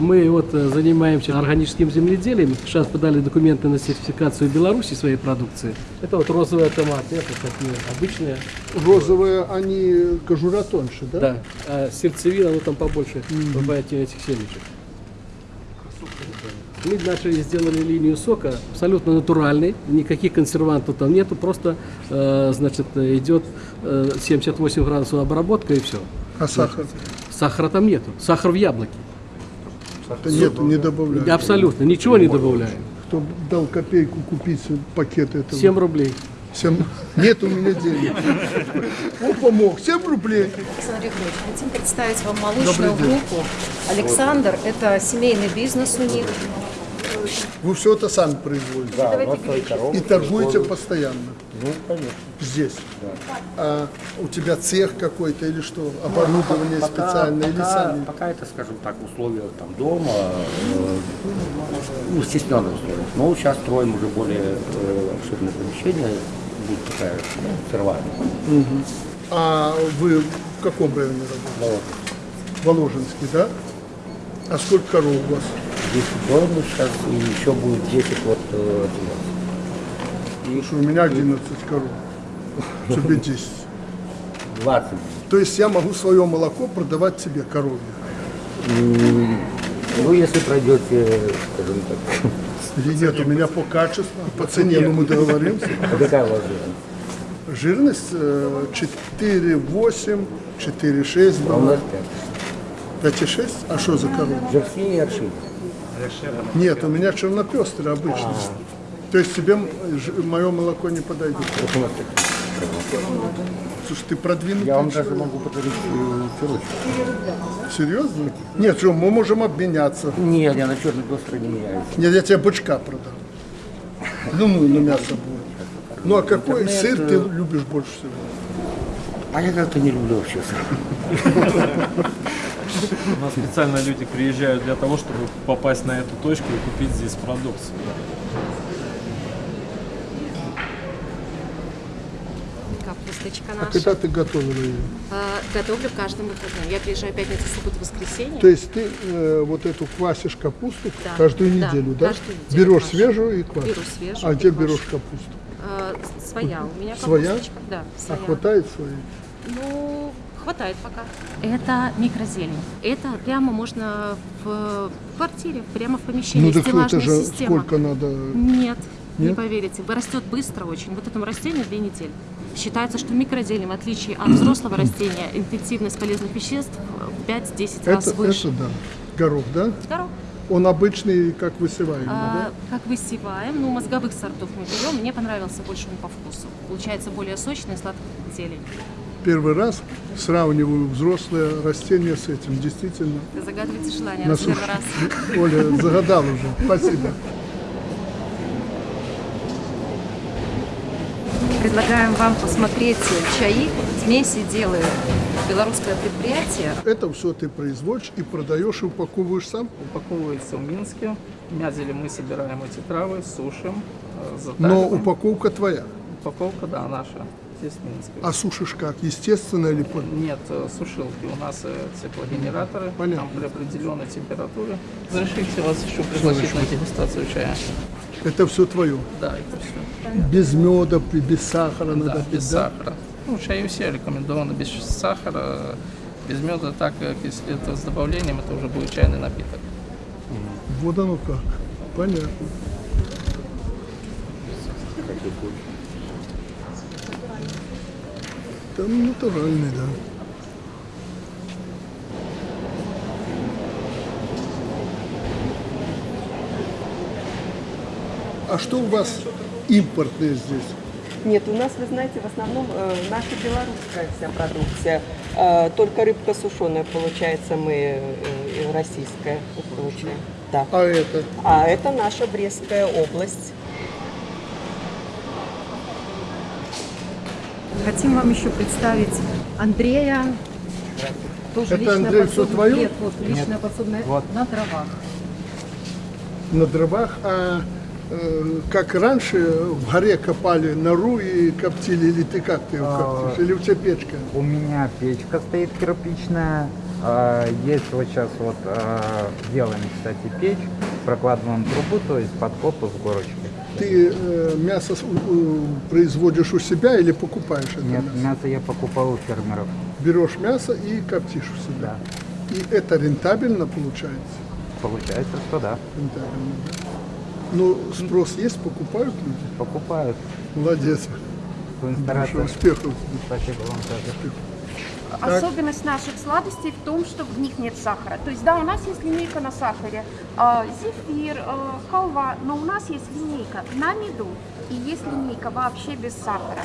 Мы вот э, занимаемся органическим земледелием. Сейчас подали документы на сертификацию Беларуси своей продукции. Это вот розовые томаты, это такие обычные. Розовые, они кожура тоньше, да? Да, а сердцевина, ну там побольше бывает этих семечек. Мы начали, сделали линию сока, абсолютно натуральный, никаких консервантов там нету, просто, э, значит, идет э, 78 градусов обработка и все. А сахар? Сахара там нету, сахар в яблоке. Нет, не добавляют. Абсолютно, ничего не добавляем. Кто дал копейку купить пакет этого? 7 рублей. Семь- Нет у меня денег. Он помог. 7 рублей. Александр Егорович, хотим представить вам молочную группу. Александр – это семейный бизнес у них. Вы все это сами производите. Да, у нас свои коровы. И торгуете постоянно Ну, конечно. здесь. А у тебя цех какой-то или что? Оборудование специальное или пока, сами? пока это, скажем так, условия там дома, э, ну, стесненные условия. Но сейчас строим уже более э, обширное помещение, будет такая ну, сырвая. А вы в каком районе работаете? Воложенский, да? А сколько коров у вас? 10 домов сейчас и еще будет 10 вот э, Потому что у меня 11 коров. Тебе 10. 20. То есть я могу свое молоко продавать тебе коровье. Ну, если пройдете, скажем так, Или нет, у меня по качеству, по цене, ну мы договоримся. а какая у вас жирность? Жирность э, 4,8, 4,6 А у нас была. 5. 5,6? А что за корова? Жерси и аршин. Нет, у меня чернопестрый обычный. То есть тебе мое молоко не подойдет. Слушай, ты продвинутый Я вам человек. даже могу подарить э, пилочку. Серьезно? Нет, что, мы можем обменяться. Нет, я на черный пестрый не меняюсь. Нет, я тебе бычка продам. Ну, ну, на мясо будет. Ну, а какой Интернет, сыр ты э, любишь больше всего? А я как-то не люблю вообще сыр. У нас специально люди приезжают для того, чтобы попасть на эту точку и купить здесь продукцию. Капусточка А наша. когда ты готовила ее? А, Готовлю каждым выходным. Я приезжаю пятница, суббота, воскресенье. То есть ты э, вот эту квасишь капусту Да, каждую да, неделю, да? каждую неделю берешь квашу. свежую и квасишь. Беру свежую А где квашу. берешь капусту? А, своя у меня Своя? капусточка. Да, А своя. хватает своей? Ну, хватает пока. Это микрозелень. Это прямо можно в квартире, прямо в помещении. Ну так Стеллажная это же система. сколько надо? Нет, не Нет? поверите. Растет быстро очень. Вот этому растению две недели. Считается, что микрозелень, в отличие от взрослого растения, интенсивность полезных веществ в 5-10 раз Это, выше. это да. Горох, да? Здорово. Он обычный, как высеваемый, А, да? как высеваем, ну, мозговых сортов мы берем. Мне понравился больше он по вкусу. Получается более сочная и сладкая зелень. Первый раз сравниваю взрослое растение с этим. Действительно, Вы загадываете желание на в первый суше. раз. Оля загадал уже. Спасибо. Предлагаем вам посмотреть чаи. Смеси делает белорусское предприятие. Это все ты производишь и продаешь и упаковываешь сам? упаковывается в Минске. Мязели мы собираем эти травы, сушим, э, Но затариваем. упаковка твоя. Упаковка, да, наша, Минске. А сушишь как? Естественно или по- Нет, э, сушилки. У нас э, теплогенераторы, Понятно. там при определенной температуре. Разрешите вас еще пригласить на дегустацию чая? Это все твое. Да, это все. Без меда, без сахара надо Да, пить, без да? сахара. Ну, чаю все рекомендовано без сахара, без меда, так как если это с добавлением, это уже будет чайный напиток. Вот оно как. Понятно. Там натуральный, да. А что у вас импортное здесь? Нет, у нас, вы знаете, в основном э, наша белорусская вся продукция. Э, только рыбка сушеная, получается, мы э, российская получаем. Да. А это? А это наша Брестская область. Хотим вам еще представить Андрея. Тоже Это, личное Андрей, подсобное- твое? Нет, вот личное подсобное на дровах. На дровах, а э, как раньше в горе копали нору и коптили, или ты как ты его коптишь, или у тебя печка? У меня печка стоит кирпичная, А, Есть вот сейчас вот а, делаем, кстати, печь, прокладываем трубу, то есть подкопы в горочке. Ты э, мясо производишь у себя или покупаешь это Нет, мясо? мясо я покупал у фермеров. Берешь мясо и коптишь у себя. Да. И это рентабельно получается? Получается, что да. Рентабельно, да. Ну, спрос есть, покупают люди? Покупают. Молодец. Успехов. Спасибо вам тоже. Особенность наших сладостей в том, что в них нет сахара. То есть, да, у нас есть линейка на сахаре, а, зефир, а, халва, но у нас есть линейка на меду и есть линейка вообще без сахара.